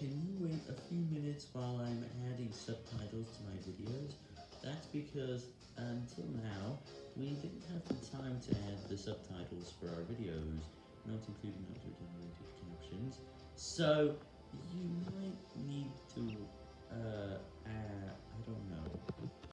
can you wait a few minutes while I'm adding subtitles to my videos? That's because, until now, we didn't have the time to add the subtitles for our videos, not including auto-generated captions, so you might